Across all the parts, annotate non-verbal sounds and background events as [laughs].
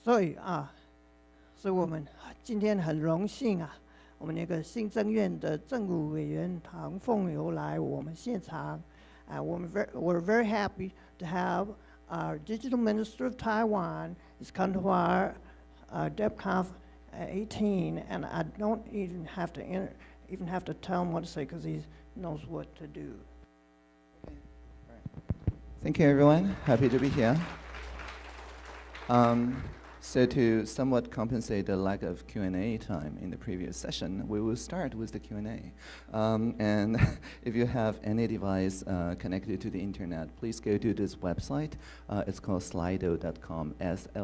所以啊，所以我们今天很荣幸啊，我们那个新政院的政务委员唐凤游来我们现场，啊，我们 very we're very happy to have our digital minister of Taiwan is come to our uh, DebConf 18, and I don't even have to enter, even have to tell him what to say because he knows what to do. Thank you, everyone. Happy to be here. Um, so to somewhat compensate the lack of Q&A time in the previous session, we will start with the Q&A. Um, and [laughs] if you have any device uh, connected to the internet, please go to this website. Uh, it's called slido.com, S-L-I-D-O.com.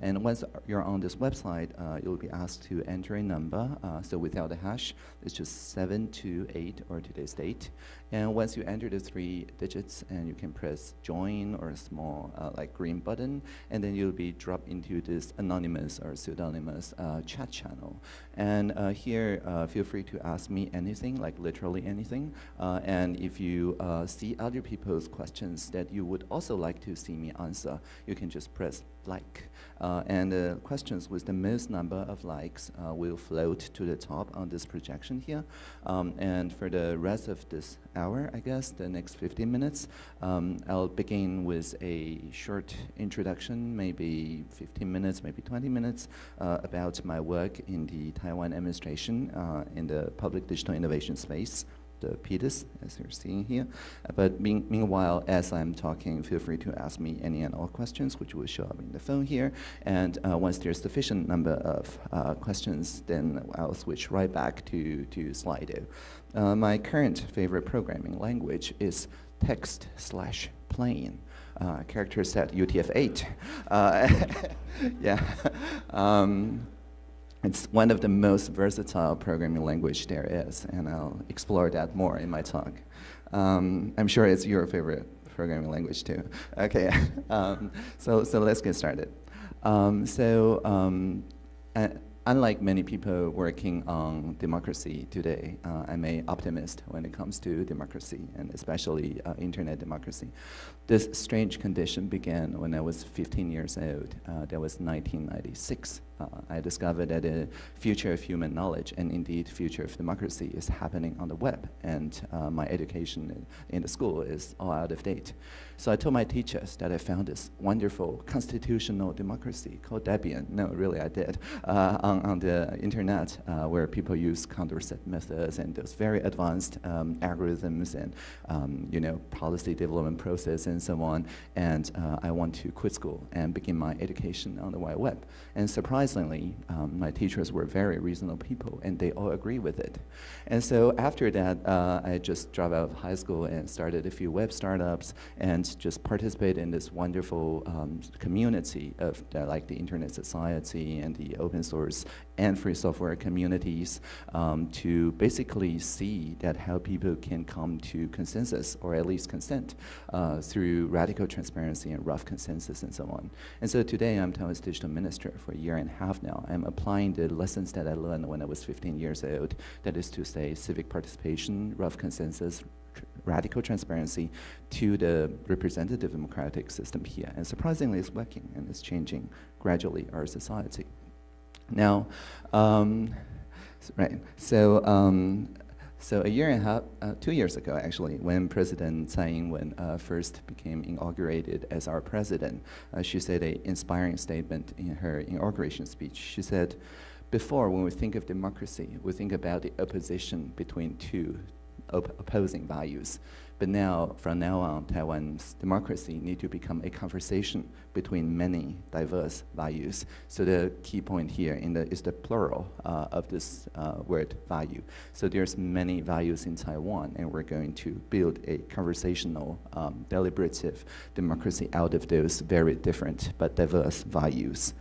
And once you're on this website, uh, you'll be asked to enter a number. Uh, so without a hash, it's just 728 or today's date. And once you enter the three digits, and you can press join or a small uh, like green button, and then you'll be dropped into this anonymous or pseudonymous uh, chat channel. And uh, here, uh, feel free to ask me anything, like literally anything. Uh, and if you uh, see other people's questions that you would also like to see me answer, you can just press like. Uh, and the questions with the most number of likes uh, will float to the top on this projection here. Um, and for the rest of this hour, I guess, the next 15 minutes, um, I'll begin with a short introduction, maybe 15 minutes, maybe 20 minutes, uh, about my work in the Taiwan administration uh, in the public digital innovation space the as you're seeing here. Uh, but mean, meanwhile, as I'm talking, feel free to ask me any and all questions, which will show up in the phone here. And uh, once there's sufficient number of uh, questions, then I'll switch right back to, to Slido. Uh, my current favorite programming language is text slash plain. Uh, character set UTF-8. Uh, [laughs] yeah. [laughs] Um, it's one of the most versatile programming language there is, and I'll explore that more in my talk. Um, I'm sure it's your favorite programming language too. Okay, [laughs] um, so, so let's get started. Um, so um, uh, unlike many people working on democracy today, uh, I'm an optimist when it comes to democracy, and especially uh, internet democracy. This strange condition began when I was 15 years old. Uh, that was 1996 uh, I discovered that the future of human knowledge and indeed future of democracy is happening on the web and uh, my education in the school is all out of date. So I told my teachers that I found this wonderful constitutional democracy called Debian. No, really I did, uh, on, on the internet uh, where people use Condorcet methods and those very advanced um, algorithms and um, you know policy development process and so on. And uh, I want to quit school and begin my education on the wide web. And surprisingly, um, my teachers were very reasonable people, and they all agree with it. And so after that, uh, I just dropped out of high school and started a few web startups and just participate in this wonderful um, community of uh, like the Internet Society and the open source and free software communities um, to basically see that how people can come to consensus or at least consent uh, through radical transparency and rough consensus and so on. And so today I'm Taiwan's digital minister for a year and a half now. I'm applying the lessons that I learned when I was 15 years old, that is to say civic participation, rough consensus, radical transparency to the representative democratic system here. And surprisingly, it's working and it's changing gradually our society. Now, um, right, so um, so a year and a half, uh, two years ago actually, when President Tsai Ing-wen uh, first became inaugurated as our president, uh, she said an inspiring statement in her inauguration speech. She said, before when we think of democracy, we think about the opposition between two op opposing values. But now, from now on, Taiwan's democracy need to become a conversation between many diverse values. So the key point here the, is the plural uh, of this uh, word value. So there's many values in Taiwan, and we're going to build a conversational, um, deliberative democracy out of those very different but diverse values.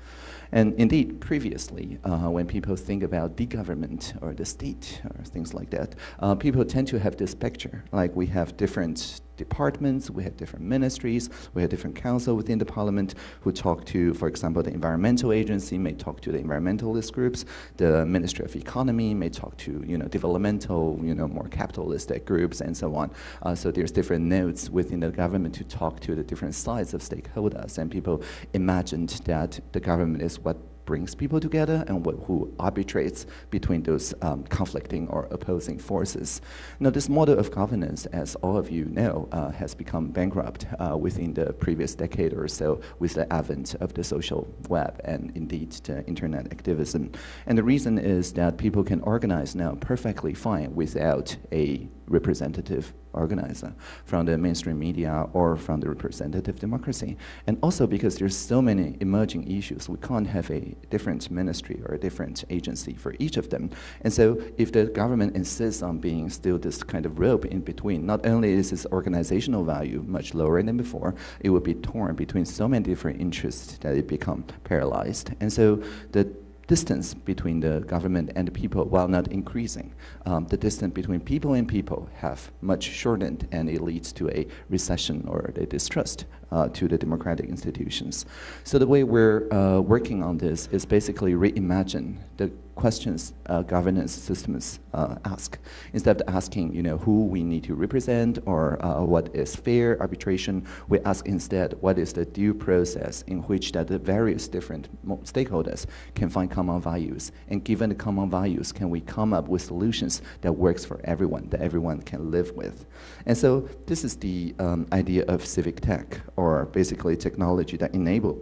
And indeed, previously, uh, when people think about the government or the state or things like that, uh, people tend to have this picture, like we have different different departments, we had different ministries, we had different council within the parliament who talk to, for example, the environmental agency may talk to the environmentalist groups, the Ministry of Economy may talk to, you know, developmental, you know, more capitalistic groups and so on. Uh, so there's different nodes within the government to talk to the different sides of stakeholders and people imagined that the government is what brings people together and what, who arbitrates between those um, conflicting or opposing forces. Now, this model of governance, as all of you know, uh, has become bankrupt uh, within the previous decade or so with the advent of the social web and indeed the internet activism. And the reason is that people can organize now perfectly fine without a representative organizer from the mainstream media or from the representative democracy. And also because there's so many emerging issues, we can't have a different ministry or a different agency for each of them. And so if the government insists on being still this kind of rope in between, not only is its organizational value much lower than before, it would be torn between so many different interests that it become paralyzed. And so the distance between the government and the people, while not increasing, um, the distance between people and people have much shortened and it leads to a recession or a distrust uh, to the democratic institutions. So the way we're uh, working on this is basically reimagine the questions uh, governance systems uh, ask. Instead of asking, you know, who we need to represent or uh, what is fair arbitration, we ask instead what is the due process in which that the various different stakeholders can find common values. And given the common values, can we come up with solutions that works for everyone, that everyone can live with? And so this is the um, idea of civic tech, or basically technology that enable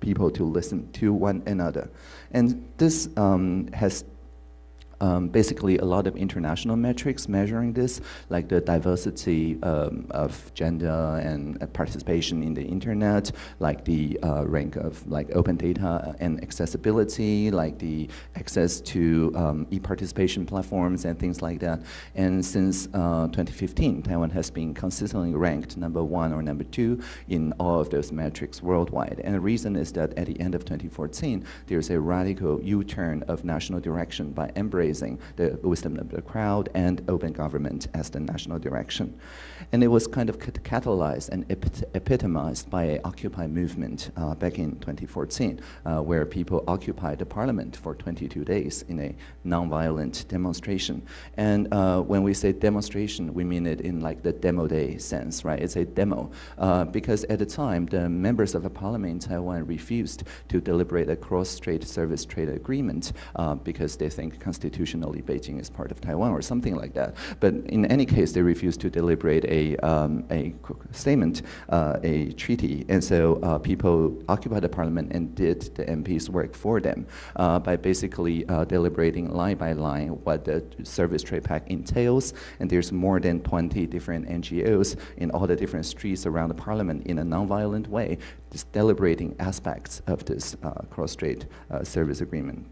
people to listen to one another. And this um, has um, basically a lot of international metrics measuring this, like the diversity um, of gender and uh, participation in the internet, like the uh, rank of like open data and accessibility, like the access to um, e-participation platforms and things like that. And since uh, 2015, Taiwan has been consistently ranked number one or number two in all of those metrics worldwide. And the reason is that at the end of 2014, there's a radical U-turn of national direction by embracing the wisdom of the crowd and open government as the national direction. And it was kind of catalyzed and epitomized by a Occupy movement uh, back in 2014, uh, where people occupied the parliament for 22 days in a nonviolent demonstration. And uh, when we say demonstration, we mean it in like the demo day sense, right? It's a demo. Uh, because at the time, the members of the parliament in Taiwan refused to deliberate a cross-strait service trade agreement uh, because they think constitution constitutionally Beijing is part of Taiwan or something like that. But in any case, they refused to deliberate a, um, a statement, uh, a treaty. And so uh, people occupied the parliament and did the MPs work for them uh, by basically uh, deliberating line by line what the service trade pact entails. And there's more than 20 different NGOs in all the different streets around the parliament in a nonviolent way, just deliberating aspects of this uh, cross-strait uh, service agreement.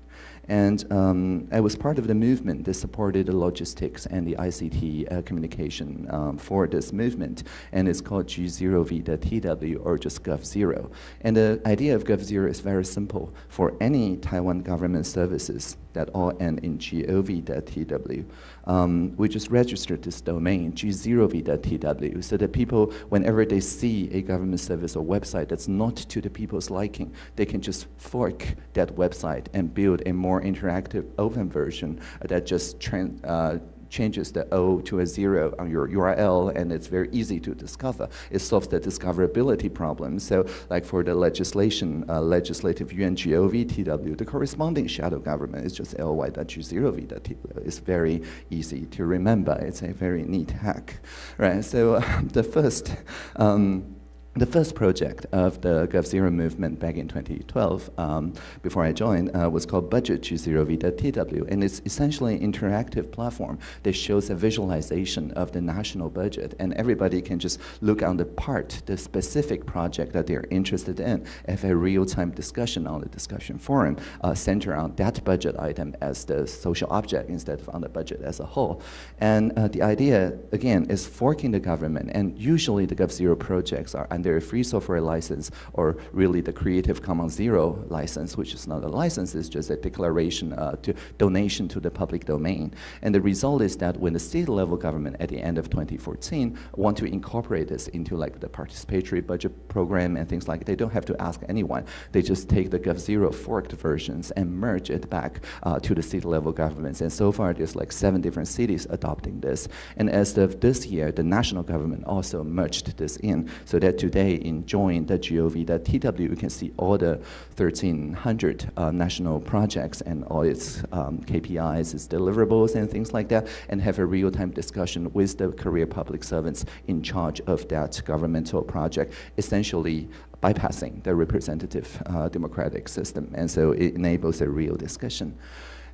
And um, I was part of the movement that supported the logistics and the ICT uh, communication um, for this movement. And it's called G0V.TW or just Gov0. And the idea of Gov0 is very simple. For any Taiwan government services that all end in gov.tw, um, we just registered this domain, g0v.tw, so that people, whenever they see a government service or website that's not to the people's liking, they can just fork that website and build a more interactive open version that just uh, changes the O to a zero on your URL, and it's very easy to discover. It solves the discoverability problem. So like for the legislation, uh, legislative UNGOV the corresponding shadow government is just ly.g0v.tw. It's very easy to remember. It's a very neat hack, right? So uh, [laughs] the first um, the first project of the GovZero movement back in 2012, um, before I joined, uh, was called Budget G0V.tw, and it's essentially an interactive platform that shows a visualization of the national budget, and everybody can just look on the part, the specific project that they're interested in, have a real-time discussion on the discussion forum, uh, center on that budget item as the social object instead of on the budget as a whole. And uh, the idea, again, is forking the government, and usually the GovZero projects are a free software license or really the Creative Commons Zero license, which is not a license, it's just a declaration uh, to donation to the public domain. And the result is that when the state level government at the end of 2014 want to incorporate this into like the participatory budget program and things like, that, they don't have to ask anyone. They just take the GovZero forked versions and merge it back uh, to the state level governments. And so far, there's like seven different cities adopting this. And as of this year, the national government also merged this in, so that today in join.gov.tw, you can see all the 1,300 uh, national projects and all its um, KPIs, its deliverables, and things like that, and have a real-time discussion with the career public servants in charge of that governmental project, essentially bypassing the representative uh, democratic system. And so it enables a real discussion.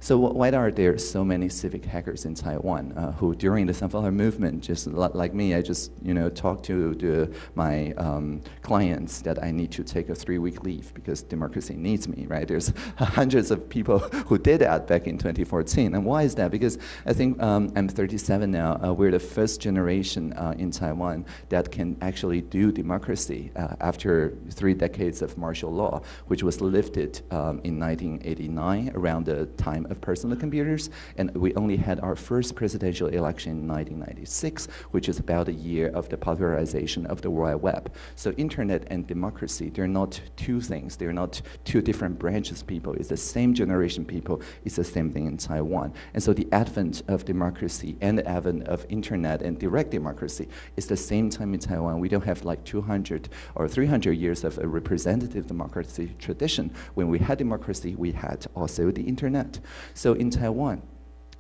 So why are there so many civic hackers in Taiwan uh, who, during the Sunflower movement, just like me, I just you know talked to the, my um, clients that I need to take a three-week leave because democracy needs me, right? There's [laughs] hundreds of people who did that back in 2014, and why is that? Because I think um, I'm 37 now. Uh, we're the first generation uh, in Taiwan that can actually do democracy uh, after three decades of martial law, which was lifted um, in 1989 around the time of personal computers, and we only had our first presidential election in 1996, which is about a year of the popularization of the World Wide Web. So internet and democracy, they're not two things. They're not two different branches people. It's the same generation people. It's the same thing in Taiwan. And so the advent of democracy and the advent of internet and direct democracy is the same time in Taiwan. We don't have like 200 or 300 years of a representative democracy tradition. When we had democracy, we had also the internet. So in Taiwan,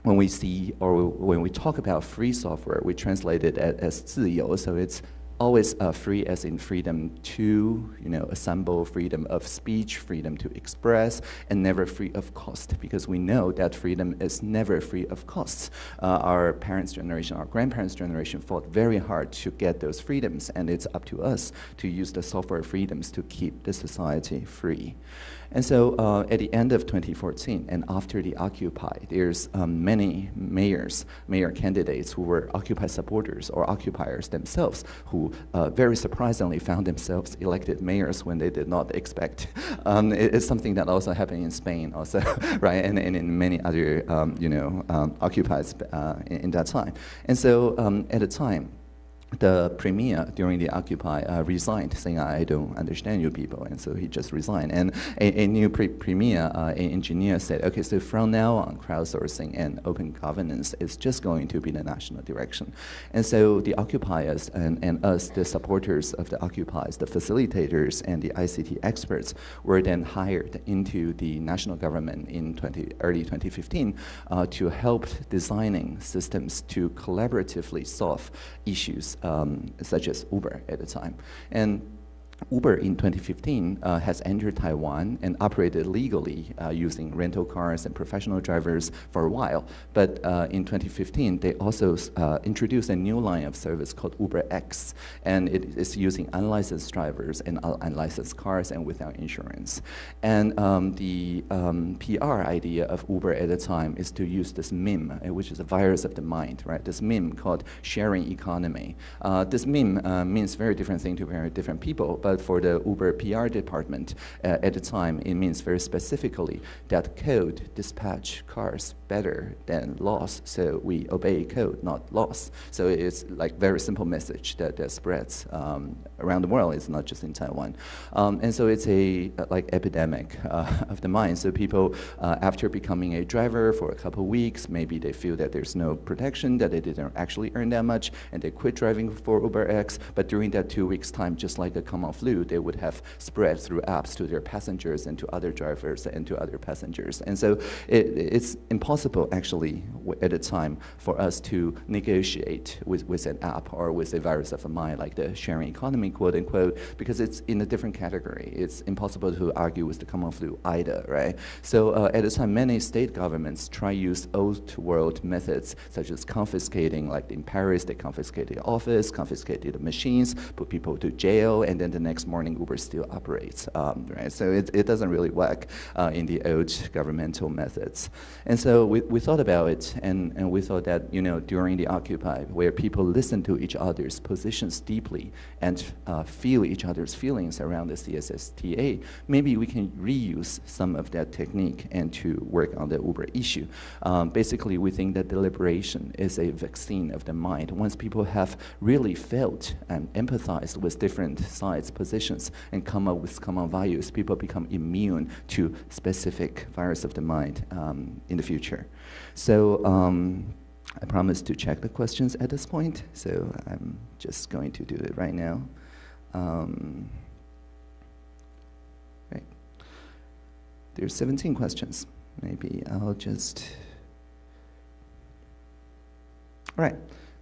when we see or when we talk about free software, we translate it as, as 自由, so it's always uh, free as in freedom to you know assemble freedom of speech freedom to express and never free of cost because we know that freedom is never free of costs. Uh, our parents generation our grandparents generation fought very hard to get those freedoms and it's up to us to use the software freedoms to keep the society free. And so uh, at the end of 2014 and after the Occupy, there's um, many mayors, mayor candidates who were Occupy supporters or occupiers themselves who uh, very surprisingly found themselves elected mayors when they did not expect. [laughs] Um, it, it's something that also happened in Spain also, [laughs] right, and, and in many other, um, you know, um, occupies uh, in, in, that time. And so um, at the time, the premier during the Occupy uh, resigned, saying, I don't understand you people, and so he just resigned. And a, a new pre premier, uh, an engineer said, okay, so from now on, crowdsourcing and open governance is just going to be the national direction. And so the occupiers and, and us, the supporters of the occupiers, the facilitators and the ICT experts were then hired into the national government in 20, early 2015 uh, to help designing systems to collaboratively solve issues um, such as Uber at the time. And Uber in 2015 uh, has entered Taiwan and operated legally uh, using rental cars and professional drivers for a while. But uh, in 2015, they also uh, introduced a new line of service called Uber X, and it is using unlicensed drivers and unlicensed cars and without insurance. And um, the um, PR idea of Uber at the time is to use this meme, uh, which is a virus of the mind, right? This meme called sharing economy. Uh, this meme means very different thing to very different people but for the Uber PR department uh, at the time, it means very specifically that code dispatch cars better than laws, so we obey code, not laws. So it's like very simple message that, that spreads um, around the world. It's not just in Taiwan, um, and so it's a like epidemic uh, [laughs] of the mind. So people, uh, after becoming a driver for a couple of weeks, maybe they feel that there's no protection, that they didn't actually earn that much, and they quit driving for Uber X. But during that two weeks time, just like a common flu, they would have spread through apps to their passengers and to other drivers and to other passengers. And so it, it's impossible actually at a time for us to negotiate with, with an app or with a virus of a mind like the sharing economy, quote unquote, because it's in a different category. It's impossible to argue with the common flu either, right? So uh, at a time, many state governments try use old world methods such as confiscating, like in Paris, they confiscated the office, confiscated the machines, put people to jail, and then the next morning Uber still operates, um, right? So it, it doesn't really work uh, in the old governmental methods. And so we, we thought about it, and, and we thought that, you know, during the Occupy, where people listen to each other's positions deeply and uh, feel each other's feelings around the CSSTA, maybe we can reuse some of that technique and to work on the Uber issue. Um, basically, we think that deliberation is a vaccine of the mind. Once people have really felt and empathized with different sides' positions and come up with common values, people become immune to specific virus of the mind um, in the future. So um, I promise to check the questions at this point, so I'm just going to do it right now. Um, right. There's 17 questions. Maybe I'll just, all right.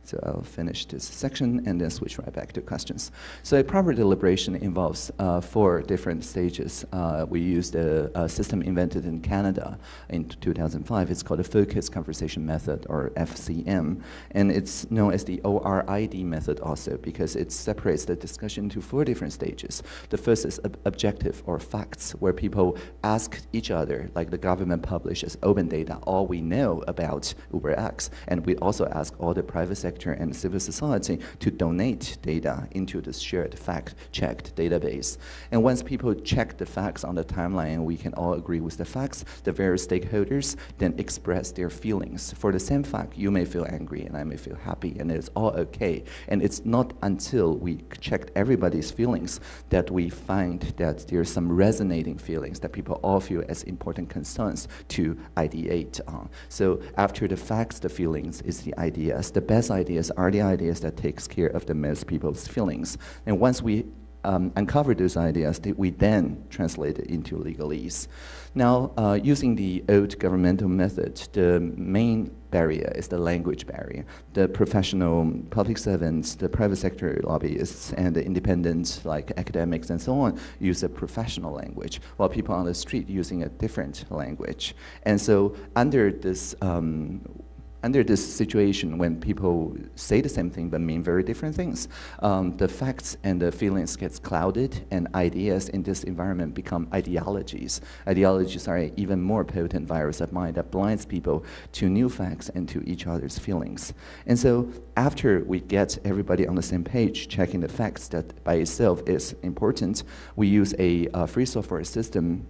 So I'll finish this section and then switch right back to questions. So a proper deliberation involves uh, four different stages. Uh, we used a, a, system invented in Canada in 2005. It's called the Focused Conversation Method, or FCM. And it's known as the ORID method also because it separates the discussion into four different stages. The first is ob objective, or facts, where people ask each other, like the government publishes open data, all we know about UberX. And we also ask all the private sector sector and civil society to donate data into this shared fact-checked database. And once people check the facts on the timeline and we can all agree with the facts, the various stakeholders then express their feelings. For the same fact, you may feel angry and I may feel happy and it's all okay. And it's not until we checked everybody's feelings that we find that there's some resonating feelings that people all feel as important concerns to ideate on. So after the facts, the feelings is the ideas. The best idea ideas are the ideas that takes care of the most people's feelings. And once we um, uncover those ideas, we then translate it into legalese. Now, uh, using the old governmental method, the main barrier is the language barrier. The professional public servants, the private sector lobbyists, and the independent, like academics and so on, use a professional language, while people on the street using a different language. And so under this um, under this situation when people say the same thing but mean very different things, um, the facts and the feelings gets clouded and ideas in this environment become ideologies. Ideologies are an even more potent virus of mind that blinds people to new facts and to each other's feelings. And so after we get everybody on the same page, checking the facts that by itself is important, we use a free software system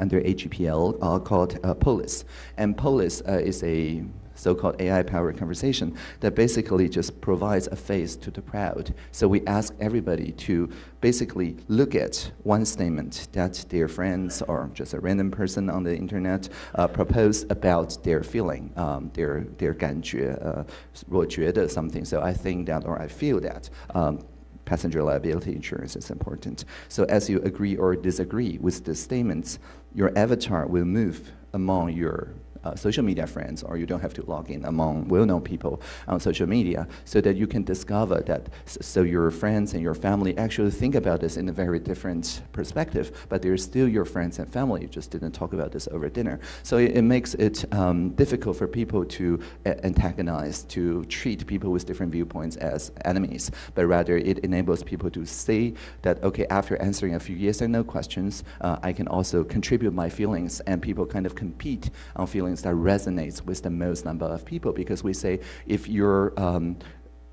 under AGPL uh, called uh, Polis. And Polis uh, is a so-called AI-powered conversation that basically just provides a face to the crowd. So we ask everybody to basically look at one statement that their friends or just a random person on the internet uh, propose about their feeling, um, their their 感觉, uh, 我觉得 something. So I think that or I feel that. Um, passenger liability insurance is important. So as you agree or disagree with the statements, your avatar will move among your uh, social media friends or you don't have to log in among well-known people on social media so that you can discover that so your friends and your family actually think about this in a very different perspective but they're still your friends and family. You just didn't talk about this over dinner. So it, it makes it um, difficult for people to antagonize to treat people with different viewpoints as enemies but rather it enables people to say that okay after answering a few yes and no questions uh, I can also contribute my feelings and people kind of compete on feelings that resonates with the most number of people because we say if your um,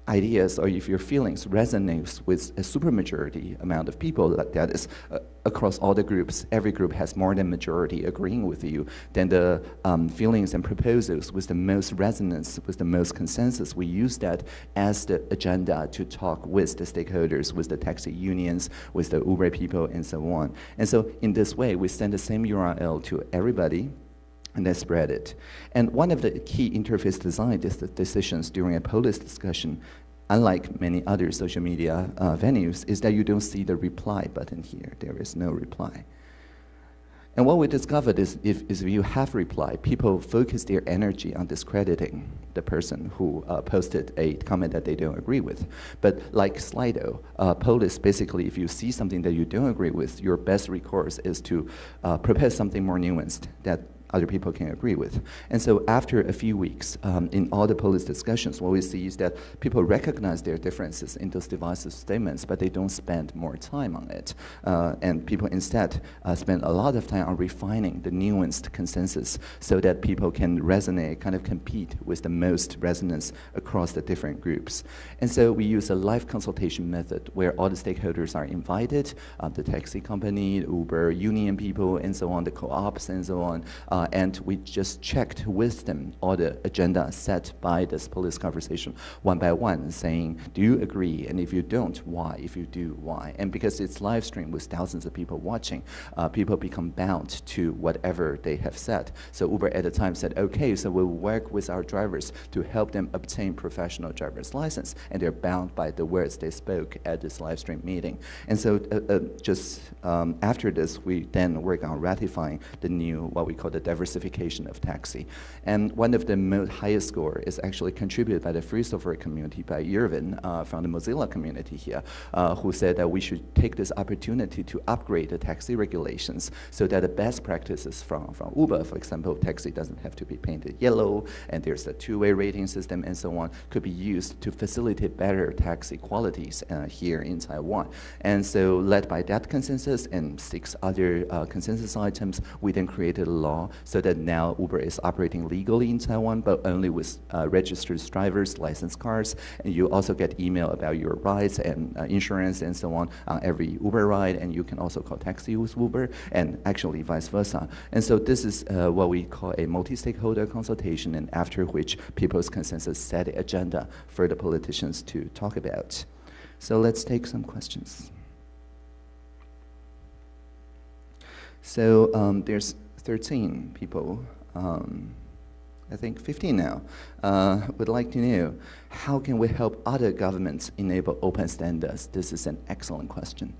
ideas or if your feelings resonates with a supermajority amount of people that, that is uh, across all the groups, every group has more than majority agreeing with you, then the um, feelings and proposals with the most resonance, with the most consensus, we use that as the agenda to talk with the stakeholders, with the taxi unions, with the Uber people, and so on. And so in this way, we send the same URL to everybody, and then spread it. And one of the key interface design decisions during a Polis discussion, unlike many other social media uh, venues, is that you don't see the reply button here. There is no reply. And what we discovered is if, is if you have reply, people focus their energy on discrediting the person who uh, posted a comment that they don't agree with. But like Slido, uh, Polis, basically, if you see something that you don't agree with, your best recourse is to uh, propose something more nuanced that other people can agree with. And so after a few weeks, um, in all the Polis discussions, what we see is that people recognize their differences in those divisive statements, but they don't spend more time on it. Uh, and people instead uh, spend a lot of time on refining the nuanced consensus so that people can resonate, kind of compete with the most resonance across the different groups. And so we use a live consultation method where all the stakeholders are invited, uh, the taxi company, Uber, union people, and so on, the co-ops and so on, uh, and we just checked with them all the agenda set by this Polis conversation one by one, saying, do you agree? And if you don't, why? If you do, why? And because it's live streamed with thousands of people watching, uh, people become bound to whatever they have said. So Uber at the time said, okay, so we'll work with our drivers to help them obtain professional driver's license, and they're bound by the words they spoke at this live stream meeting. And so uh, uh, just um, after this, we then work on ratifying the new, what we call the diversification of taxi. And one of the highest score is actually contributed by the free software community by Irvin uh, from the Mozilla community here, uh, who said that we should take this opportunity to upgrade the taxi regulations so that the best practices from, from Uber, for example, taxi doesn't have to be painted yellow, and there's a two-way rating system and so on, could be used to facilitate better taxi qualities uh, here in Taiwan. And so led by that consensus and six other uh, consensus items, we then created a law so that now Uber is operating legally in Taiwan, but only with uh, registered drivers, licensed cars, and you also get email about your rides and uh, insurance and so on on every Uber ride, and you can also call taxi with Uber, and actually vice versa. And so this is uh, what we call a multi-stakeholder consultation, and after which people's consensus set agenda for the politicians to talk about. So let's take some questions. So um, there's 13 people, um, I think 15 now, uh, would like to know, how can we help other governments enable open standards? This is an excellent question.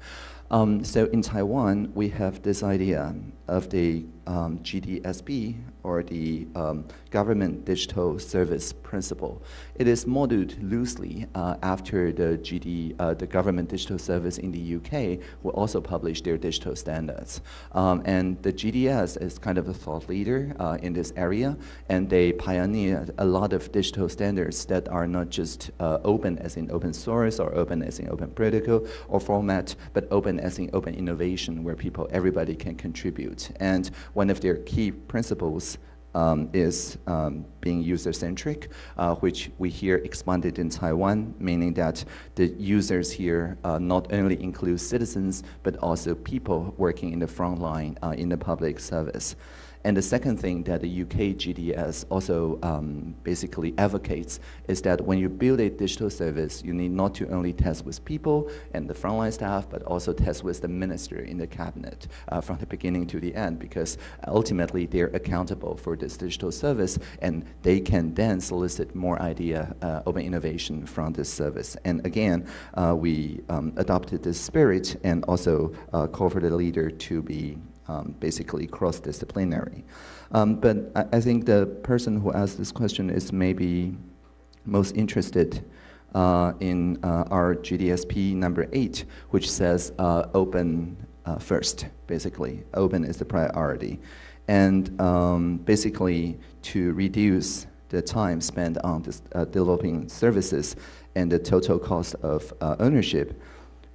Um, so in Taiwan, we have this idea of the um, GDSP, or the um, Government Digital Service Principle. It is modeled loosely uh, after the GD, uh, the Government Digital Service in the UK will also publish their digital standards. Um, and the GDS is kind of a thought leader uh, in this area, and they pioneered a lot of digital standards that are not just uh, open as in open source or open as in open protocol or format, but open as in open innovation where people, everybody can contribute. And one of their key principles um, is um, being user-centric, uh, which we hear expanded in Taiwan, meaning that the users here uh, not only include citizens, but also people working in the front line uh, in the public service. And the second thing that the UK GDS also um, basically advocates is that when you build a digital service, you need not to only test with people and the frontline staff, but also test with the minister in the cabinet uh, from the beginning to the end, because ultimately they're accountable for this digital service, and they can then solicit more idea, uh, open innovation from this service. And again, uh, we um, adopted this spirit and also uh, call for the leader to be um, basically cross-disciplinary. Um, but I, I, think the person who asked this question is maybe most interested uh, in uh, our GDSP number eight, which says uh, open uh, first, basically. Open is the priority. And um, basically to reduce the time spent on this, uh, developing services and the total cost of uh, ownership,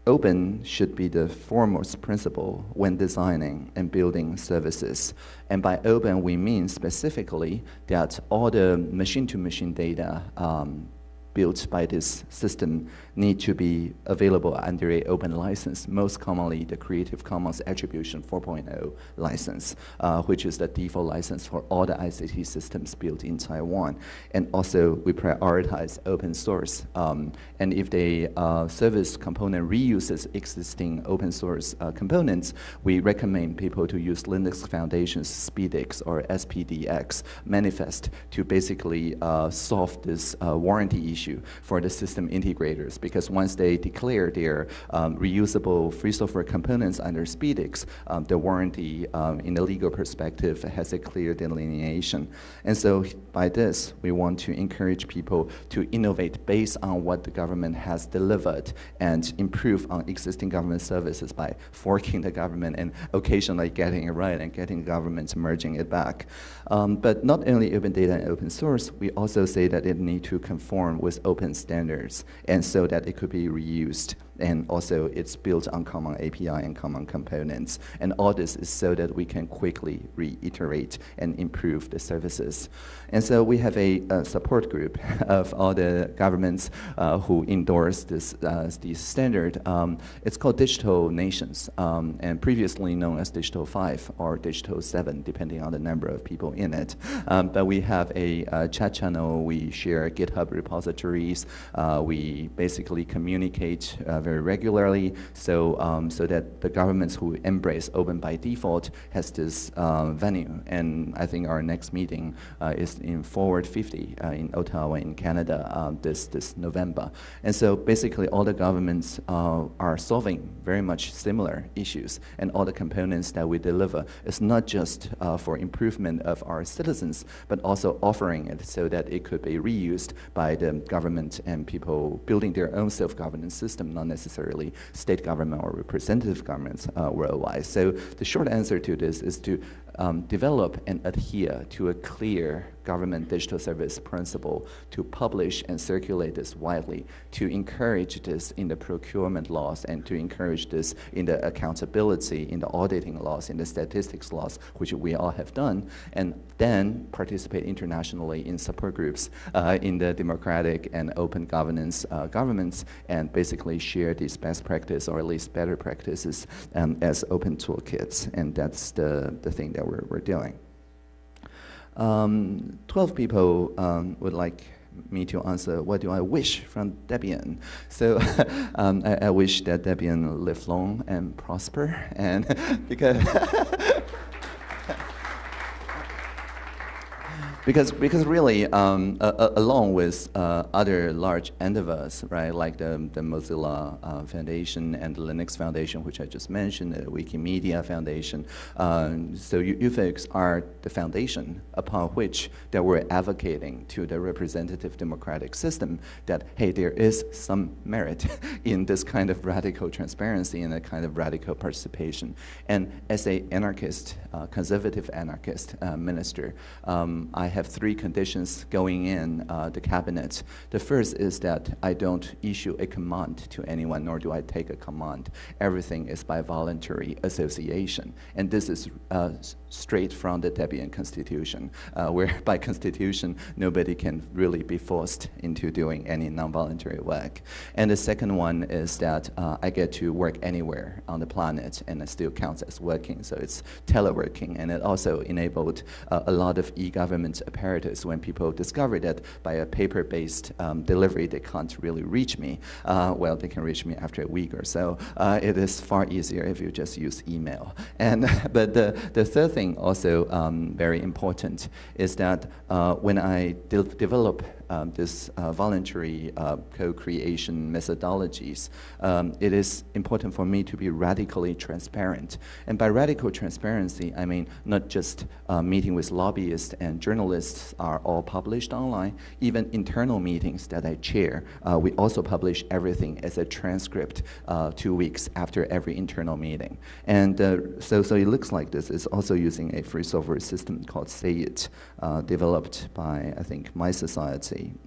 Open should be the foremost principle when designing and building services. And by open, we mean specifically that all the machine-to-machine -machine data um, built by this system need to be available under a open license, most commonly the Creative Commons Attribution 4.0 license, uh, which is the default license for all the ICT systems built in Taiwan. And also we prioritize open source. Um, and if the uh, service component reuses existing open source uh, components, we recommend people to use Linux Foundation's SPDX or SPDX manifest to basically uh, solve this uh, warranty issue issue for the system integrators because once they declare their um, reusable free software components under SPDX, um, the warranty um, in the legal perspective has a clear delineation. And so by this, we want to encourage people to innovate based on what the government has delivered and improve on existing government services by forking the government and occasionally getting it right and getting governments merging it back. Um, but not only open data and open source, we also say that it need to conform with open standards and so that it could be reused and also it's built on common API and common components. And all this is so that we can quickly reiterate and improve the services. And so we have a, a support group [laughs] of all the governments uh, who endorse this, uh, this standard. Um, it's called Digital Nations, um, and previously known as Digital 5 or Digital 7, depending on the number of people in it. Um, but we have a, a, chat channel, we share GitHub repositories, uh, we basically communicate uh, very regularly so, um, so that the governments who embrace open by default has this uh, venue. And I think our next meeting uh, is in Forward 50 uh, in Ottawa in Canada uh, this, this November. And so basically all the governments uh, are solving very much similar issues and all the components that we deliver is not just for improvement of our citizens, but also offering it so that it could be reused by the government and people building their own self-governance system, not necessarily state government or representative governments uh, worldwide. So the short answer to this is to um, develop and adhere to a clear government digital service principle to publish and circulate this widely, to encourage this in the procurement laws and to encourage this in the accountability, in the auditing laws, in the statistics laws, which we all have done, and then participate internationally in support groups uh, in the democratic and open governance uh, governments and basically share these best practice or at least better practices um, as open toolkits. And that's the, the thing that we're, we're doing. Um, 12 people um, would like me to answer, what do I wish from Debian? So [laughs] um, I, I, wish that Debian live long and prosper, and [laughs] because [laughs] because because really, um, uh, along with uh, other large endeavors, right, like the the Mozilla uh, Foundation and the Linux Foundation, which I just mentioned, the Wikimedia Foundation. Um, so you, you folks are the foundation upon which that we're advocating to the representative democratic system that hey, there is some merit [laughs] in this kind of radical transparency and a kind of radical participation. And as a anarchist, uh, conservative anarchist uh, minister, um, I have three conditions going in uh, the cabinet. The first is that I don't issue a command to anyone, nor do I take a command. Everything is by voluntary association. And this is uh, straight from the Debian Constitution, uh, where [laughs] by Constitution, nobody can really be forced into doing any non-voluntary work. And the second one is that uh, I get to work anywhere on the planet, and it still counts as working, so it's teleworking. And it also enabled uh, a lot of e-government apparatus when people discover that by a paper-based um, delivery, they can't really reach me. Uh, well, they can reach me after a week or so. Uh, it is far easier if you just use email. And [laughs] but the, the third thing thing also um, very important is that uh, when I de develop um, this uh, voluntary uh, co-creation methodologies, um, it is important for me to be radically transparent. And by radical transparency, I mean not just uh, meeting with lobbyists and journalists are all published online, even internal meetings that I chair, uh, we also publish everything as a transcript uh, two weeks after every internal meeting. And uh, so, so it looks like this is also using a free software system called SayIt, developed by, I think,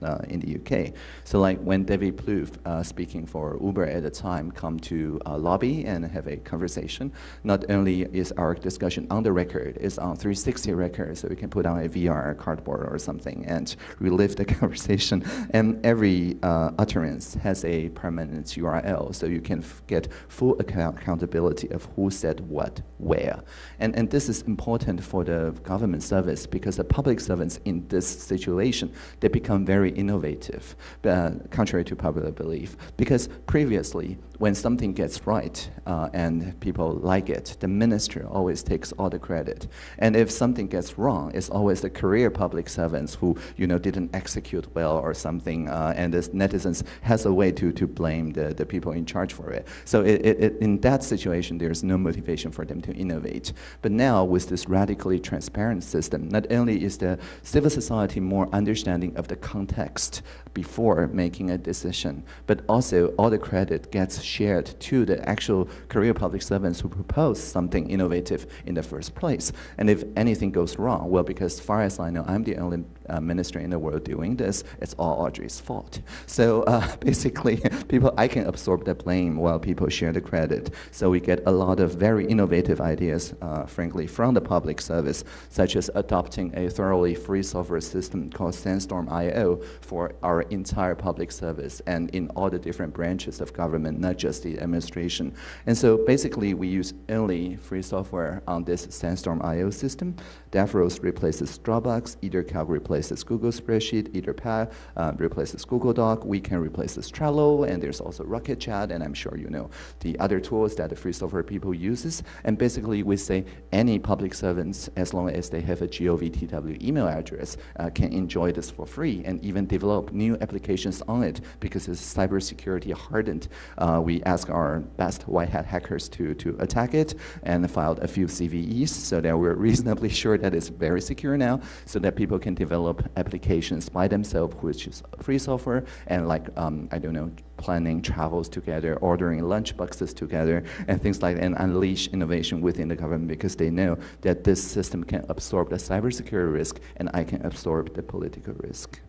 uh, in the UK. So like when David Plouffe, uh, speaking for Uber at the time, come to uh, lobby and have a conversation, not only is our discussion on the record, it's on 360 record, so we can put on a VR cardboard or something and [laughs] relive the [laughs] conversation. And every uh, utterance has a permanent URL, so you can get full account accountability of who said what, where. And, and this is important for the government service because the public servants in this situation, they become become very innovative, uh, contrary to popular belief. Because previously, when something gets right uh, and people like it, the minister always takes all the credit. And if something gets wrong, it's always the career public servants who you know didn't execute well or something, uh, and the netizens has a way to, to blame the, the people in charge for it. So it, it, it, in that situation, there's no motivation for them to innovate. But now with this radically transparent system, not only is the civil society more understanding of the context before making a decision, but also all the credit gets shared to the actual career public servants who propose something innovative in the first place. And if anything goes wrong, well, because as far as I know, I'm the only uh, minister in the world doing this, it's all Audrey's fault. So uh, [laughs] basically, [laughs] people, I can absorb the blame while people share the credit. So we get a lot of very innovative ideas, uh, frankly, from the public service, such as adopting a thoroughly free software system called Sandstorm IO for our entire public service and in all the different branches of government, not just the administration. And so basically, we use only free software on this Sandstorm IO system. Davros replaces Dropbox, EtherCalc replaces Google Spreadsheet, EtherPad uh, replaces Google Doc, Wekan replace this Trello, and there's also Rocket Chat, and I'm sure you know the other tools that the free software people uses. And basically, we say any public servants, as long as they have a GOVTW email address, uh, can enjoy this for free and even develop new applications on it because it's cybersecurity hardened. Uh, we ask our best white hat hackers to, to attack it and filed a few CVEs so that we're reasonably [laughs] sure that it's very secure now so that people can develop applications by themselves, which is free software and like, um, I don't know, planning travels together, ordering lunch boxes together, and things like that, and unleash innovation within the government because they know that this system can absorb the cybersecurity risk and I can absorb the political risk.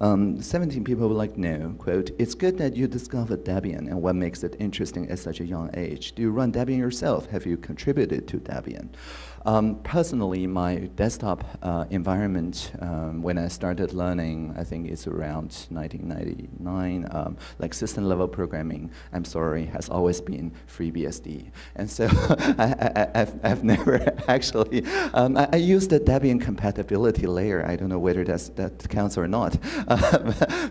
Um, 17 people would like know, quote, it's good that you discovered Debian and what makes it interesting at such a young age. Do you run Debian yourself? Have you contributed to Debian? Um, personally, my desktop uh, environment, um, when I started learning, I think it's around 1999, um, like system level programming, I'm sorry, has always been FreeBSD. And so [laughs] I, have never [laughs] actually, um, I, I use the Debian compatibility layer. I don't know whether that's, that counts or not. [laughs]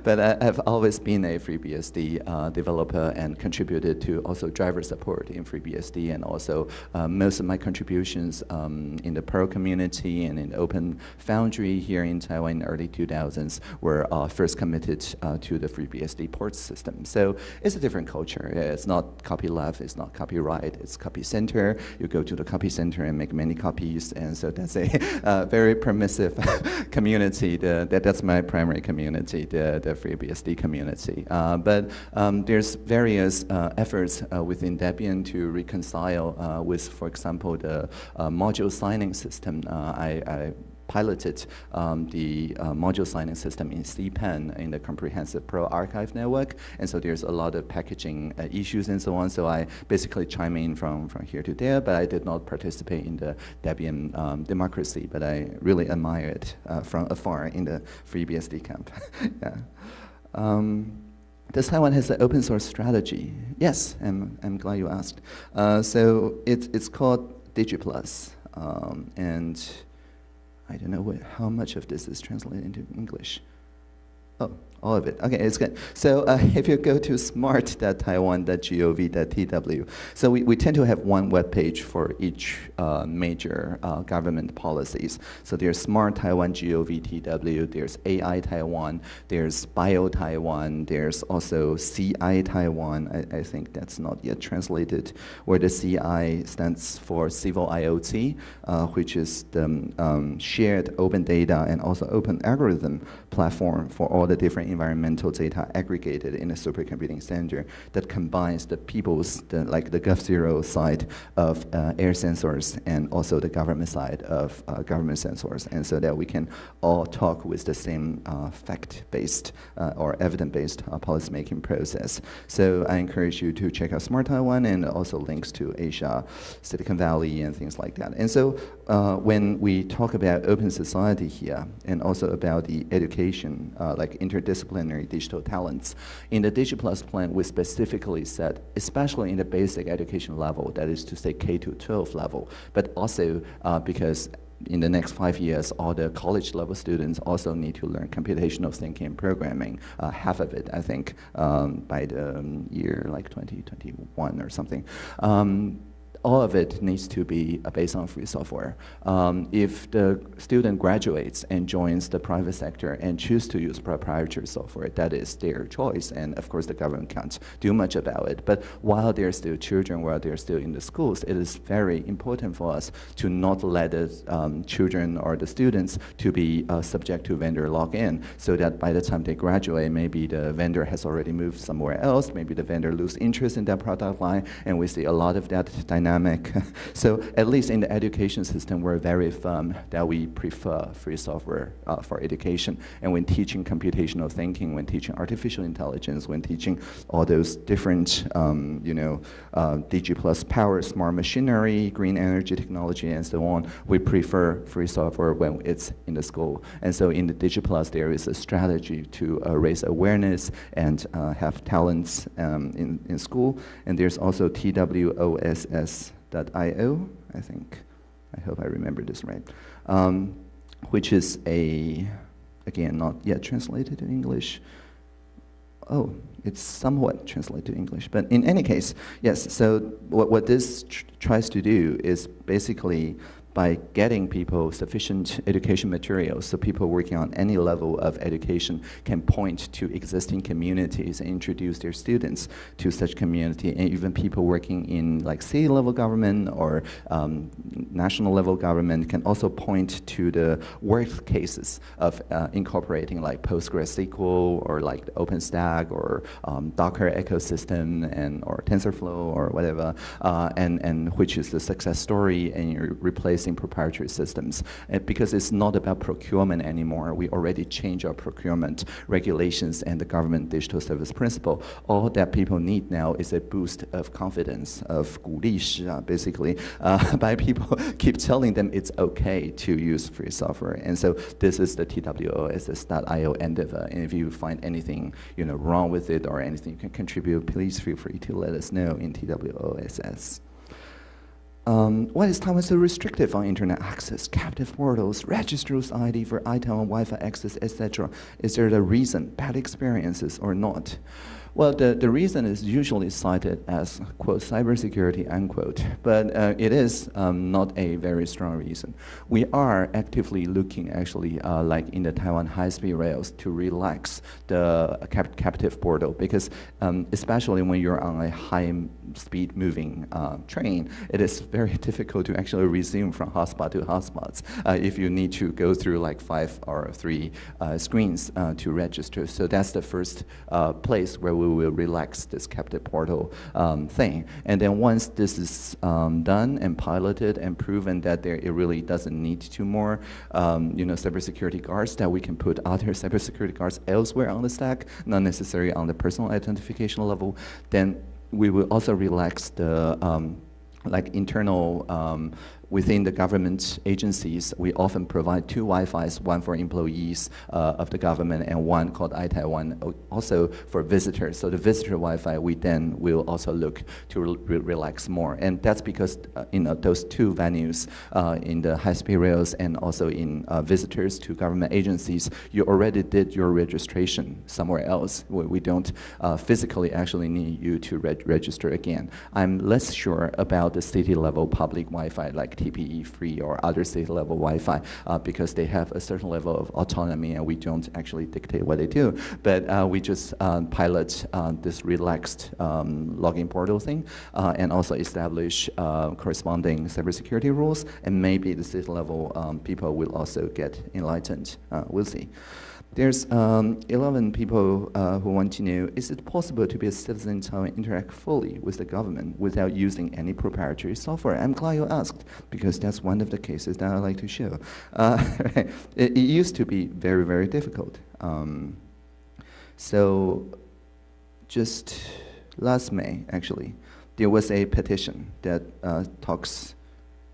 but I, have always been a FreeBSD uh, developer and contributed to also driver support in FreeBSD and also uh, most of my contributions um, in the Perl community and in Open Foundry here in Taiwan in the early 2000s were uh, first committed uh, to the FreeBSD port system. So it's a different culture. It's not copy left, it's not copyright, it's copy center. You go to the copy center and make many copies, and so that's a [laughs] uh, very permissive [laughs] community. The, that, that's my primary community, the, the FreeBSD community. Uh, but um, there's various uh, efforts uh, within Debian to reconcile with, for example, the module signing system. Uh, I, I piloted um, the uh, module signing system in CPAN in the Comprehensive Perl Archive Network. And so there's a lot of packaging uh, issues and so on. So I basically chime in from, from here to there, but I did not participate in the Debian um, democracy, but I really admire it uh, from afar in the FreeBSD camp. [laughs] yeah. Um, does Taiwan has an open source strategy? Yes, I'm, I'm glad you asked. Uh, so it's, it's called DigiPlus. Um, and I don't know what, how much of this is translated into English. Oh, all of it. Okay, it's good. So uh, [laughs] if you go to smart.taiwan.gov.tw, so we, we tend to have one web page for each uh, major uh, government policies. So there's Smart Taiwan GOVTW, there's AI Taiwan, there's Bio Taiwan, there's also CI Taiwan. I, I think that's not yet translated, where the CI stands for Civil IoT, uh, which is the um, shared open data and also open algorithm platform for all the different environmental data aggregated in a supercomputing center that combines the people's, the, like the GovZero side of uh, air sensors and also the government side of uh, government sensors, and so that we can all talk with the same uh, fact-based uh, or evidence-based uh, policymaking process. So I encourage you to check out Smart Taiwan and also links to Asia, Silicon Valley, and things like that. And so uh, when we talk about open society here, and also about the education, like interdisciplinary digital talents. In the DigiPlus plan, we specifically said, especially in the basic education level, that is to say K to 12 level, but also uh, because in the next five years, all the college level students also need to learn computational thinking and programming. Uh, half of it, I think, um, by the um, year like 2021 or something. Um, all of it needs to be based on free software. Um, if the student graduates and joins the private sector and choose to use proprietary software, that is their choice, and of course the government can't do much about it. But while they're still children, while they're still in the schools, it is very important for us to not let the um, children or the students to be uh, subject to vendor lock-in, so that by the time they graduate, maybe the vendor has already moved somewhere else, maybe the vendor lose interest in that product line, and we see a lot of that dynamic dynamic. [laughs] so at least in the education system, we're very firm that we prefer free software uh, for education. And when teaching computational thinking, when teaching artificial intelligence, when teaching all those different, um, you know, uh, DigiPlus power, smart machinery, green energy technology, and so on, we prefer free software when it's in the school. And so in the DigiPlus, there is a strategy to uh, raise awareness and uh, have talents um, in, in school. And there's also TWOSS io, I think. I hope I remember this right. Um, which is a, again, not yet translated to English. Oh, it's somewhat translated to English. But in any case, yes, so what, what this tr tries to do is basically by getting people sufficient education materials so people working on any level of education can point to existing communities and introduce their students to such community. And even people working in like city level government or um, national level government can also point to the work cases of uh, incorporating like PostgreSQL or like OpenStack or um, Docker ecosystem and or TensorFlow or whatever uh, and, and which is the success story and you're replacing proprietary systems. Uh, because it's not about procurement anymore. We already changed our procurement regulations and the government digital service principle. All that people need now is a boost of confidence, of 鼓励式, uh, basically, uh, by [laughs] people [laughs] keep telling them it's okay to use free software. And so this is the TWOSS.io endeavor. And if you find anything you know, wrong with it or anything you can contribute, please feel free to let us know in TWOSS. Um, why is Taiwan so restrictive on internet access, captive portals, registers ID for iTaiwan Wi-Fi access, etc.? Is there a reason, bad experiences or not? Well, the, the reason is usually cited as, quote, cybersecurity, unquote, but uh, it is um, not a very strong reason. We are actively looking, actually, uh, like in the Taiwan high-speed rails, to relax the cap captive portal, because um, especially when you're on a high-speed moving uh, train, it is very [laughs] difficult to actually resume from hotspot to hotspots uh, if you need to go through like five or three uh, screens uh, to register. So that's the first place where we we will relax this captive portal um, thing. And then once this is um, done and piloted and proven that there it really doesn't need two more, um, you know, cybersecurity guards, that we can put other [laughs] cybersecurity guards elsewhere on the stack, not necessarily on the personal identification level, then we will also relax the um, like internal um, within the government agencies, we often provide two Wi-Fis, one for employees uh, of the government and one called iTaiwan, also for visitors. So the visitor Wi-Fi, we then will also look to re relax more. And that's because uh, in those two venues, uh, in the high-speed rails and also in uh, visitors to government agencies, you already did your registration somewhere else. We, we don't uh, physically actually need you to reg register again. I'm less sure about the city-level public Wi-Fi like TPE free or other state level Wi-Fi uh, because they have a certain level of autonomy and we don't actually dictate what they do. But uh, we just um, pilot uh, this relaxed um, login portal thing and also establish corresponding cybersecurity rules and maybe the state level um, people will also get enlightened. we'll see. There's um, 11 people uh, who want to know, is it possible to be a citizen Taiwan interact fully with the government without using any proprietary software? I'm glad you asked, because that's one of the cases that I like to show. Uh, [laughs] it, it, used to be very, very difficult. Um, so just last May, actually, there was a petition that uh, talks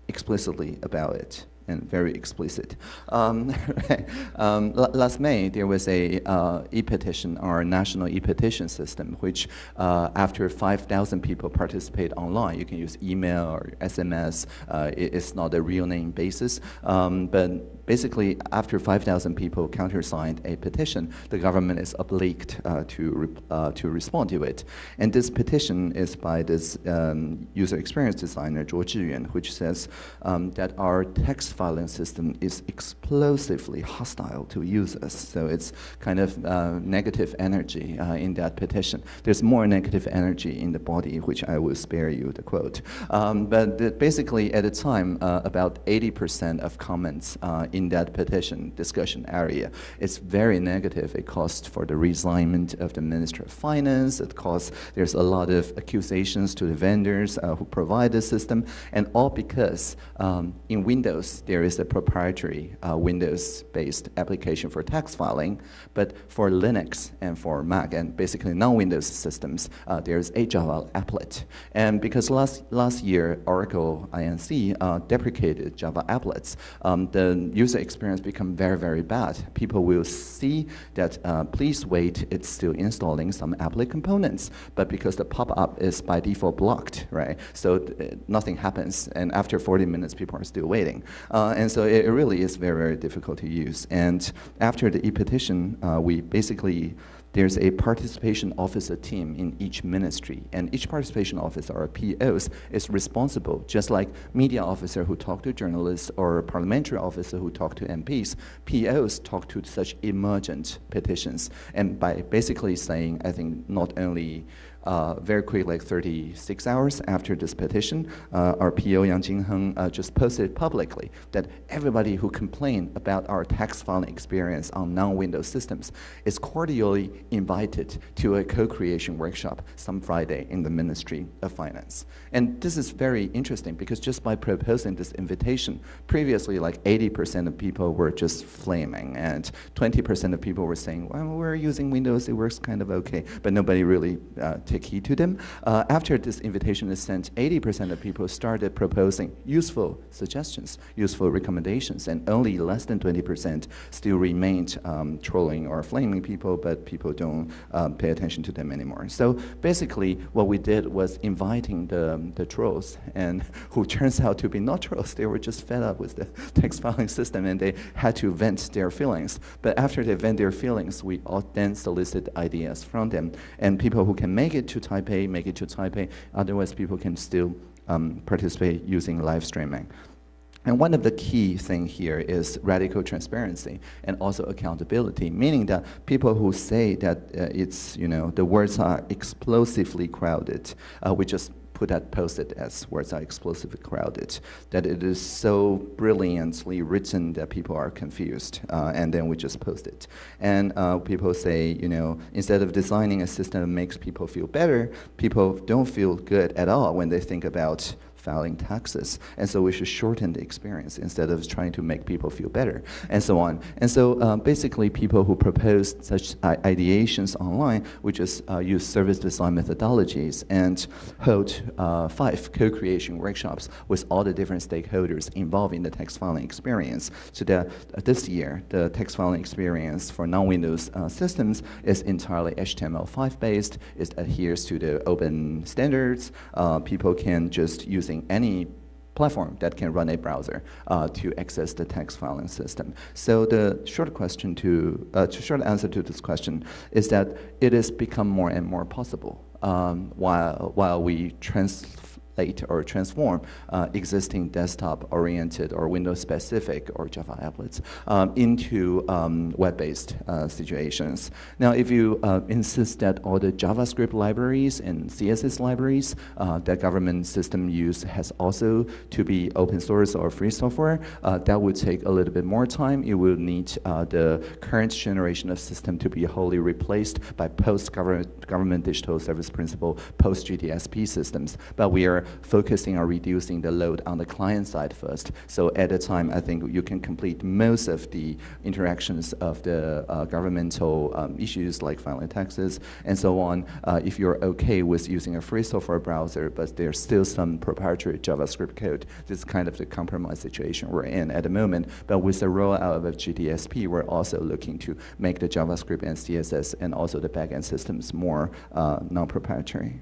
explicitly about it. And very explicit. Um, [laughs] um, last May, there was a uh, e-petition, our national e-petition system, which uh, after 5,000 people participate online, you can use email or SMS. Uh, it, it's not a real name basis, um, but basically after 5,000 people countersigned a petition, the government is obliged uh, to, uh, to respond to it. And this petition is by this um, user experience designer, Zhuo Zhiyuan, which says um, that our text filing system is explosively hostile to users. So it's kind of uh, negative energy uh, in that petition. There's more negative energy in the body, which I will spare you the quote. Um, but basically, at the time, uh, about 80% of comments uh, in that petition discussion area It's very negative. It calls for the reassignment of the Minister of Finance. It calls, there's a lot of accusations to the vendors uh, who provide the system, and all because um, in Windows, there is a proprietary uh, Windows-based application for tax filing, but for Linux and for Mac and basically non-Windows systems, uh, there's a Java applet. And because last, last year, Oracle INC uh, deprecated Java applets, um, the user experience become very, very bad. People will see that, uh, please wait, it's still installing some applet components, but because the pop-up is by default blocked, right? So uh, nothing happens, and after 40 minutes, people are still waiting. Uh, and so it, it, really is very, very difficult to use. And after the e-petition, uh, we basically there's a participation officer team in each ministry, and each participation officer, or POs, is responsible, just like media officer who talk to journalists or parliamentary officer who talk to MPs, POs talk to such emergent petitions, and by basically saying, I think not only uh, very quick, like 36 hours after this petition, uh, our PO Yang Jingheng uh, just posted publicly that everybody who complained about our tax filing experience on non-Windows systems is cordially invited to a co-creation workshop some Friday in the Ministry of Finance. And this is very interesting because just by proposing this invitation, previously like 80% of people were just flaming and 20% of people were saying, well, we're using Windows, it works kind of okay, but nobody really uh, take heed to them. Uh, after this invitation is sent, 80% of people started proposing useful suggestions, useful recommendations, and only less than 20% still remained um, trolling or flaming people, but people don't um, pay attention to them anymore. So basically, what we did was inviting the, the trolls, and [laughs] who turns out to be not trolls, they were just fed up with the [laughs] text filing system, and they had to vent their feelings. But after they vent their feelings, we all then solicit ideas from them, and people who can make it to Taipei, make it to Taipei. Otherwise, people can still um, participate using live streaming. And one of the key thing here is radical transparency and also accountability, meaning that people who say that uh, it's, you know, the words are explosively crowded, uh, we just put that posted as words are explosively crowded, that it is so brilliantly written that people are confused, uh, and then we just post it. And uh, people say, you know, instead of designing a system that makes people feel better, people don't feel good at all when they think about filing taxes. And so we should shorten the experience instead of trying to make people feel better, and so on. And so uh, basically, people who propose such ideations online, we just uh, use service design methodologies and hold uh, five co-creation workshops with all the different stakeholders involved in the tax filing experience. So that uh, this year, the tax filing experience for non-Windows uh, systems is entirely HTML5 based. It adheres to the open standards. Uh, people can just use using any platform that can run a browser uh, to access the text filing system. So the short question to, uh, short answer to this question is that it has become more and more possible um, while, while we trans or transform uh, existing desktop-oriented or Windows-specific or Java applets um, into um, web-based uh, situations. Now, if you uh, insist that all the JavaScript libraries and CSS libraries uh, that government system use has also to be open source or free software, uh, that would take a little bit more time. It will need uh, the current generation of system to be wholly replaced by post-government government digital service principle, post-GDSP systems. But we are focusing on reducing the load on the client side first. So at a time, I think you can complete most of the interactions of the uh, governmental um, issues like filing taxes and so on. Uh, if you're okay with using a free software browser, but there's still some proprietary JavaScript code, this is kind of the compromise situation we're in at the moment. But with the rollout of GDSP, we're also looking to make the JavaScript and CSS and also the backend systems more uh, non-proprietary.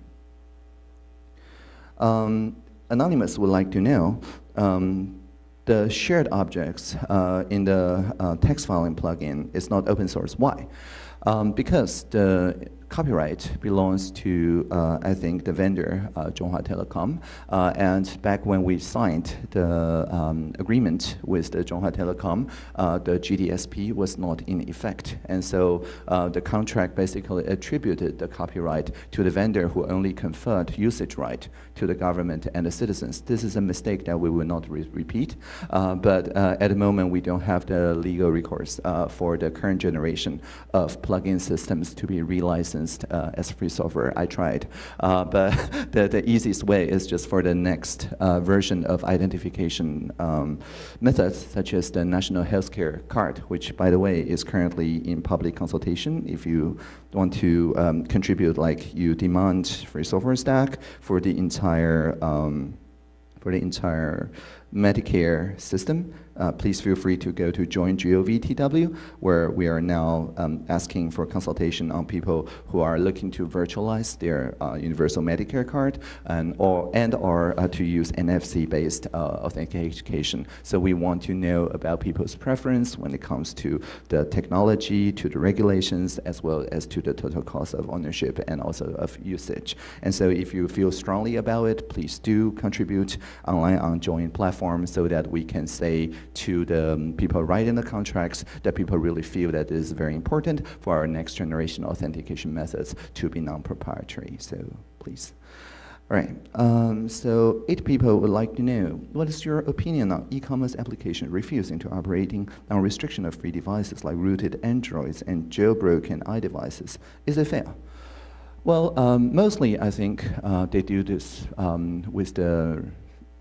Um, Anonymous would like to know, um, the shared objects uh, in the uh, text filing plugin is not open source. Why? Um, because the copyright belongs to, uh, I think, the vendor, uh, Chunghwa Telecom. Uh, and back when we signed the um, agreement with the Chunghwa Telecom, uh, the GDSP was not in effect. And so uh, the contract basically attributed the copyright to the vendor who only conferred usage right to the government and the citizens. This is a mistake that we will not re repeat. Uh, but at the moment, we don't have the legal recourse for the current generation of plugin systems to be relicensed uh, as free software. I tried, uh, but [laughs] the, the easiest way is just for the next uh, version of identification um, methods, such as the National Healthcare Card, which, by the way, is currently in public consultation. If you want to um, contribute, like you demand free software stack for the entire um, for the entire Medicare system, uh, please feel free to go to join.gov.tw, where we are now um, asking for consultation on people who are looking to virtualize their uh, universal Medicare card and or and or uh, to use NFC-based uh, authentication. So we want to know about people's preference when it comes to the technology, to the regulations, as well as to the total cost of ownership and also of usage. And so if you feel strongly about it, please do contribute online on Join platform so that we can say to the um, people writing the contracts that people really feel that it is very important for our next generation authentication methods to be non-proprietary. So please. All right, um, so eight people would like to know, what is your opinion on e-commerce application refusing to operating on restriction of free devices like rooted Androids and jailbroken iDevices? Is it fair? Well, um, mostly I think uh, they do this um, with the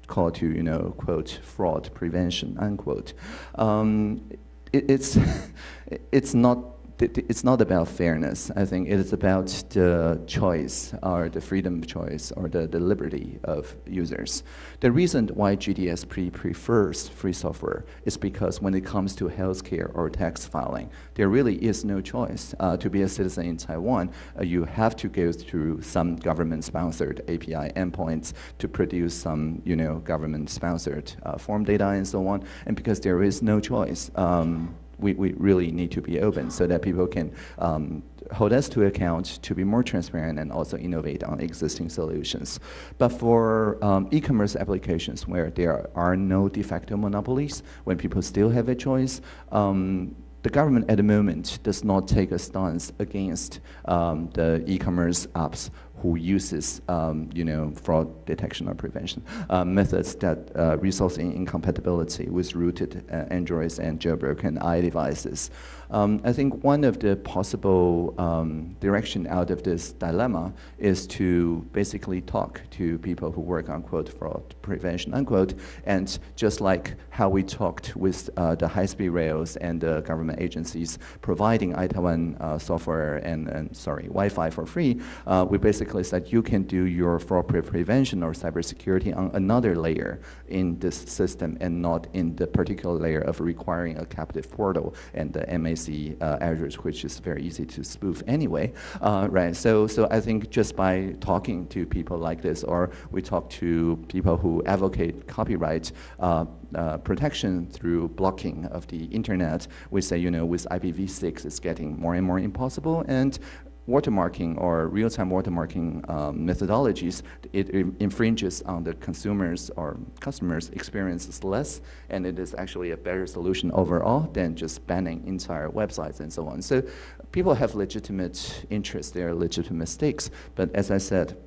call to, you know, quote, fraud prevention, unquote. Um, it, it's, [laughs] it's not it's not about fairness. I think it is about the choice or the freedom of choice or the, the liberty of users. The reason why GDSP prefers free software is because when it comes to healthcare or tax filing, there really is no choice. Uh, to be a citizen in Taiwan, uh, you have to go through some government-sponsored API endpoints to produce some, you know, government-sponsored uh, form data and so on. And because there is no choice, um, we, we really need to be open so that people can um, hold us to account to be more transparent and also innovate on existing solutions. But for um, e-commerce applications where there are no de facto monopolies, when people still have a choice, um, the government at the moment does not take a stance against um, the e-commerce apps who uses, um, you know, fraud detection or prevention uh, methods that uh, result in incompatibility with rooted uh, Androids and jailbroken iDevices. Um, I think one of the possible um, direction out of this dilemma is to basically talk to people who work on quote fraud prevention unquote, and just like how we talked with uh, the high-speed rails and the government agencies providing iTaiwan uh, software and, and sorry Wi-Fi for free, uh, we basically said you can do your fraud prevention or cybersecurity on another layer in this system and not in the particular layer of requiring a captive portal and the MAC uh, address, which is very easy to spoof anyway, uh, right? So, so I think just by talking to people like this, or we talk to people who advocate copyright uh, uh, protection through blocking of the internet, we say, you know, with IPv6, it's getting more and more impossible, and watermarking or real-time watermarking um, methodologies, it, it, infringes on the consumers or customers' experiences less, and it is actually a better solution overall than just banning entire websites and so on. So people have legitimate interests, there are legitimate stakes, but as I said,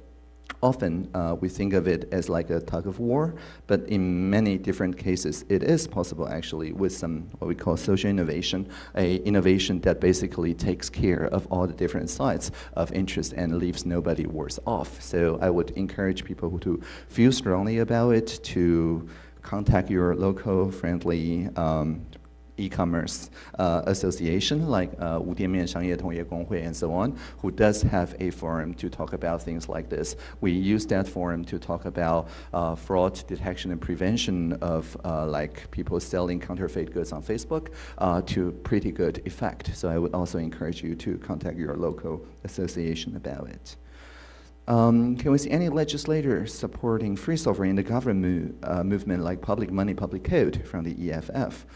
often uh, we think of it as like a tug of war, but in many different cases, it is possible actually with some what we call social innovation, a innovation that basically takes care of all the different sides of interest and leaves nobody worse off. So I would encourage people to feel strongly about it, to contact your local friendly um, e-commerce uh, association like uh, and so on, who does have a forum to talk about things like this. We use that forum to talk about uh, fraud detection and prevention of uh, like people selling counterfeit goods on Facebook uh, to pretty good effect. So I would also encourage you to contact your local association about it. Um, can we see any legislators supporting free software in the government uh, movement like public money, public code from the EFF?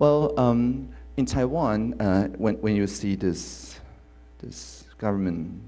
Well, um, in Taiwan, uh, when, when you see this, this government,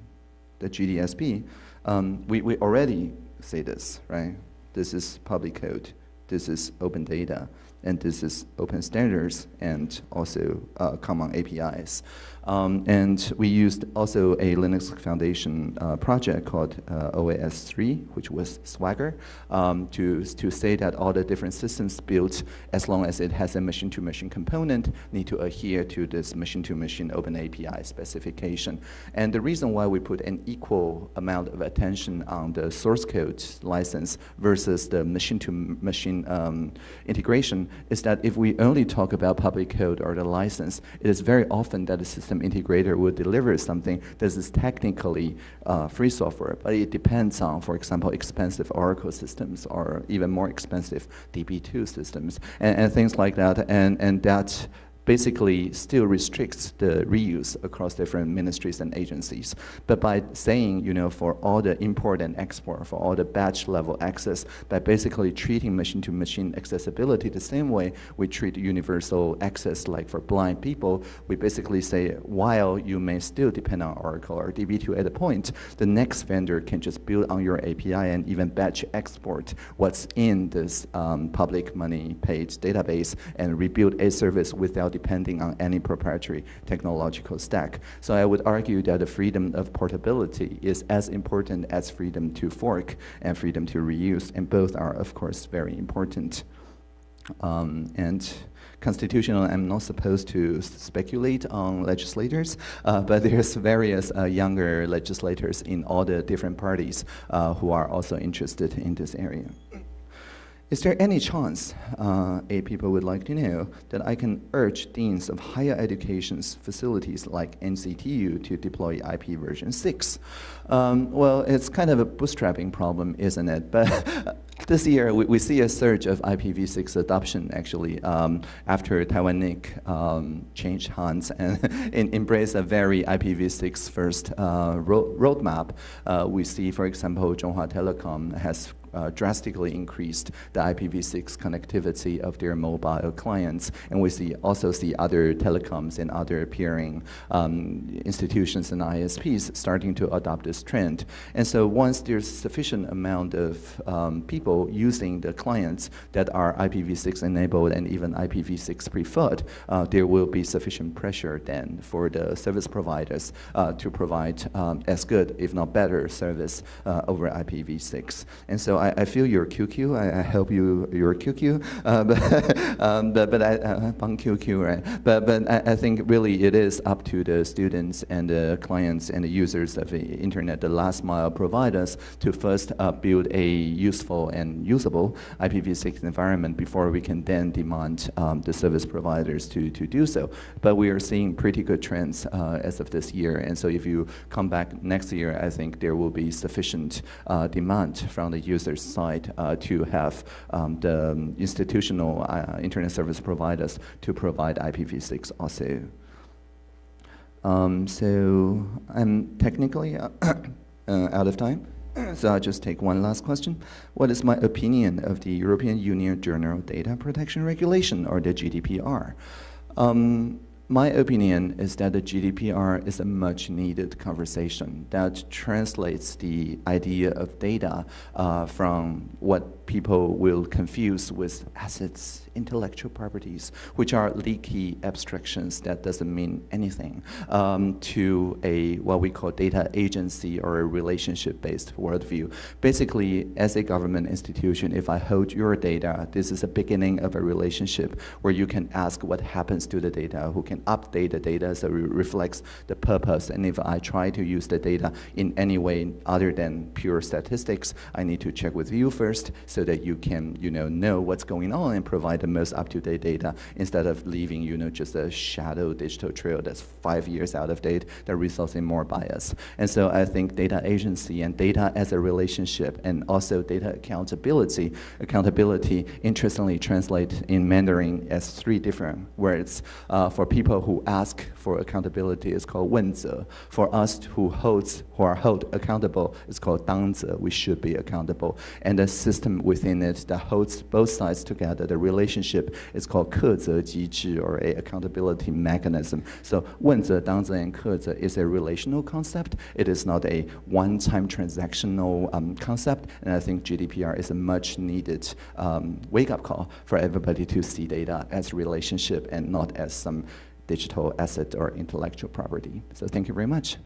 the GDSP, um, we, we already say this, right? This is public code, this is open data, and this is open standards and also uh, common APIs. Um, and we used also a Linux Foundation uh, project called uh, OAS3, which was Swagger, um, to, to say that all the different systems built, as long as it has a machine-to-machine -machine component, need to adhere to this machine-to-machine -machine open API specification. And the reason why we put an equal amount of attention on the source code license versus the machine-to-machine -machine, um, integration is that if we only talk about public code or the license, it is very often that the system system integrator will deliver something that is technically uh, free software, but it depends on, for example, expensive Oracle systems or even more expensive DB2 systems and, and things like that. And, and that basically still restricts the reuse across different ministries and agencies. But by saying, you know, for all the import and export, for all the batch level access, by basically treating machine-to-machine -machine accessibility the same way we treat universal access like for blind people, we basically say, while you may still depend on Oracle or DB2 at a point, the next vendor can just build on your API and even batch export what's in this um, public money paid database and rebuild a service without depending on any proprietary technological stack. So I would argue that the freedom of portability is as important as freedom to fork and freedom to reuse, and both are, of course, very important. Um, and constitutional, I'm not supposed to speculate on legislators, uh, [laughs] but there's various uh, younger legislators in all the different parties uh, who are also interested in this area. Is there any chance, uh, A people would like to know, that I can urge deans of higher education's facilities like NCTU to deploy IP version 6? Um, well, it's kind of a bootstrapping problem, isn't it? But [laughs] this year, we, we, see a surge of IPv6 adoption, actually, um, after Taiwan NIC um, changed hands and [laughs] embraced a very IPv6 first uh, ro roadmap. Uh, we see, for example, Chunghwa Telecom has uh, drastically increased the IPv6 connectivity of their mobile clients. And we see also see other telecoms and other peering um, institutions and ISPs starting to adopt this trend. And so once there's sufficient amount of um, people using the clients that are IPv6 enabled and even IPv6 preferred, uh, there will be sufficient pressure then for the service providers uh, to provide um, as good, if not better, service uh, over IPv6. And so I, I feel your QQ. I, I hope you your QQ. Uh, [laughs] but, um, but but I uh, QQ right. But but I, I, think really it is up to the students and the clients and the users of the internet, the last mile providers, to first uh, build a useful and usable IPv6 environment before we can then demand um, the service providers to to do so. But we are seeing pretty good trends uh, as of this year, and so if you come back next year, I think there will be sufficient uh, demand from the users side uh, to have um, the institutional uh, internet service providers to provide IPv6 also. Um, so I'm technically uh, [coughs] out of time. [coughs] So I'll just take one last question. What is my opinion of the European Union General Data Protection Regulation, or the GDPR? Um, my opinion is that the GDPR is a much needed conversation that translates the idea of data uh, from what people will confuse with assets, intellectual properties, which are leaky abstractions that doesn't mean anything, um, to a what we call data agency or a relationship-based worldview. Basically, as a government institution, if I hold your data, this is a beginning of a relationship where you can ask what happens to the data, who can update the data so it reflects the purpose. And if I try to use the data in any way other than pure statistics, I need to check with you first so that you can, you know, know what's going on and provide the most up-to-date data instead of leaving, you know, just a shadow digital trail that's five years out of date that results in more bias. And so I think data agency and data as a relationship and also data accountability, accountability interestingly translate in Mandarin as three different words. Uh, for people who ask for accountability, it's called 问责. For us who holds, who are held accountable, it's called 当责. We should be accountable. And the system within it that holds both sides together. The relationship is called 课责机制 or a accountability mechanism. So 问责、当责 and 克责 is a relational concept. It is not a one-time transactional um, concept. And I think GDPR is a much needed um, wake-up call for everybody to see data as relationship and not as some digital asset or intellectual property. So thank you very much.